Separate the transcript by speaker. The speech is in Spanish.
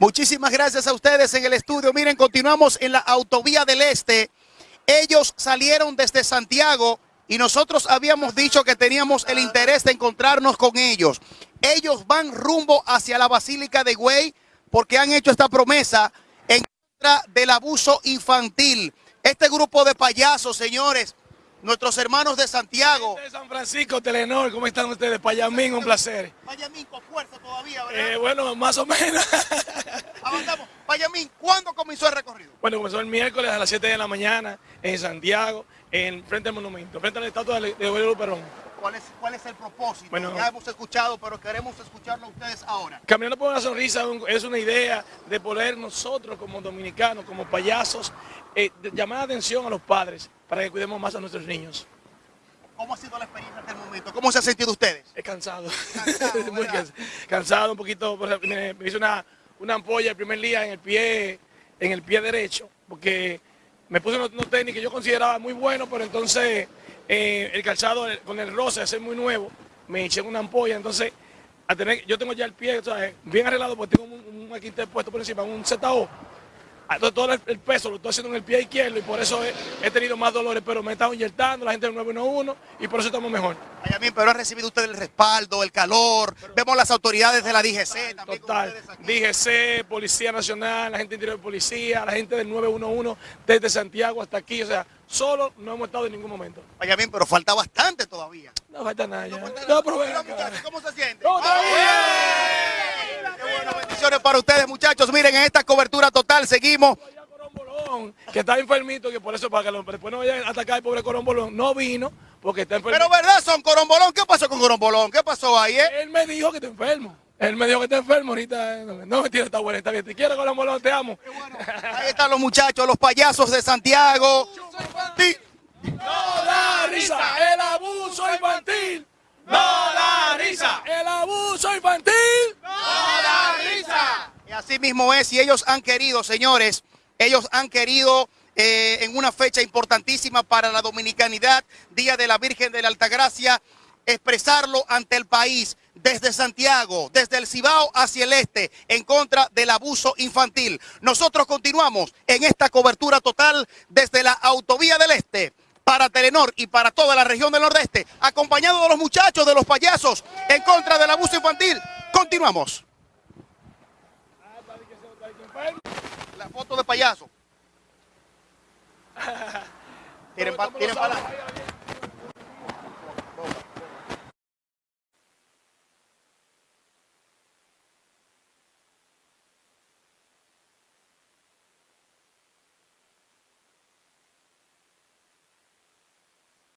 Speaker 1: Muchísimas gracias a ustedes en el estudio. Miren, continuamos en la autovía del Este. Ellos salieron desde Santiago y nosotros habíamos dicho que teníamos el interés de encontrarnos con ellos. Ellos van rumbo hacia la Basílica de Güey porque han hecho esta promesa en contra del abuso infantil. Este grupo de payasos, señores, nuestros hermanos de Santiago.
Speaker 2: De San Francisco, Telenor, ¿cómo están ustedes? Payamín, un placer.
Speaker 1: Payamín con fuerza todavía, ¿verdad?
Speaker 2: Eh, bueno, más o menos.
Speaker 1: Avanzamos. Payamín, ¿cuándo comenzó el recorrido?
Speaker 2: Bueno, comenzó el miércoles a las 7 de la mañana en Santiago, en frente al monumento, frente a la estatua de Guadalupe Perón.
Speaker 1: ¿Cuál es, ¿Cuál es el propósito?
Speaker 2: Bueno,
Speaker 1: ya hemos escuchado, pero queremos escucharlo a ustedes ahora.
Speaker 2: Caminando por una sonrisa es una idea de poder nosotros como dominicanos, como payasos, eh, llamar la atención a los padres para que cuidemos más a nuestros niños.
Speaker 1: ¿Cómo ha sido la experiencia hasta el momento? ¿Cómo se han sentido ustedes?
Speaker 2: Es cansado.
Speaker 1: Cansado,
Speaker 2: Muy cansado, cansado un poquito. Me, me hice una, una ampolla el primer día en el pie, en el pie derecho, porque me puse unos, unos tenis que yo consideraba muy buenos, pero entonces eh, el calzado con el roce, es muy nuevo, me eché una ampolla, entonces a tener, yo tengo ya el pie bien arreglado porque tengo un, un aquí puesto por encima, un ZO. Ah, todo el, peso lo estoy haciendo en el pie izquierdo y por eso he, he tenido más dolores, pero me he estado inyectando, la gente del 911 y por eso estamos mejor.
Speaker 1: Payamín, pero han recibido ustedes el respaldo, el calor. Vemos las autoridades de la DGC
Speaker 2: Total.
Speaker 1: aquí.
Speaker 2: DGC, Policía Nacional, la gente interior de policía, la gente del 911 desde Santiago hasta aquí. O sea, solo no hemos estado en ningún momento.
Speaker 1: Payamín, pero falta bastante todavía.
Speaker 2: No falta nada ya.
Speaker 1: falta
Speaker 2: No, pero ven
Speaker 1: muchachos, ¿Cómo se siente?
Speaker 2: No,
Speaker 1: para ustedes, muchachos. Miren, en esta cobertura total seguimos.
Speaker 2: Que está enfermito, que por eso para que lo- después no vayan a atacar al pobre Corombolón, no vino porque está enfermo.
Speaker 1: Pero verdad, son Corombolón. ¿Qué pasó con Corombolón? ¿Qué pasó ahí, eh?
Speaker 2: Él me dijo que está enfermo. Él me dijo que está enfermo ahorita. No, no mentira, está bueno, está bien. Te quiero Corombolón, te amo.
Speaker 1: Ahí están los muchachos, los payasos de Santiago.
Speaker 2: No da risa el abuso infantil. No da risa el abuso infantil.
Speaker 1: Y así mismo es, y ellos han querido, señores, ellos han querido eh, en una fecha importantísima para la dominicanidad, Día de la Virgen de la Altagracia, expresarlo ante el país, desde Santiago, desde el Cibao hacia el este, en contra del abuso infantil. Nosotros continuamos en esta cobertura total desde la autovía del este para Telenor y para toda la región del Nordeste, acompañado de los muchachos, de los payasos, en contra del abuso infantil. Continuamos. La foto de payaso. Tienen pa- tienen palabras.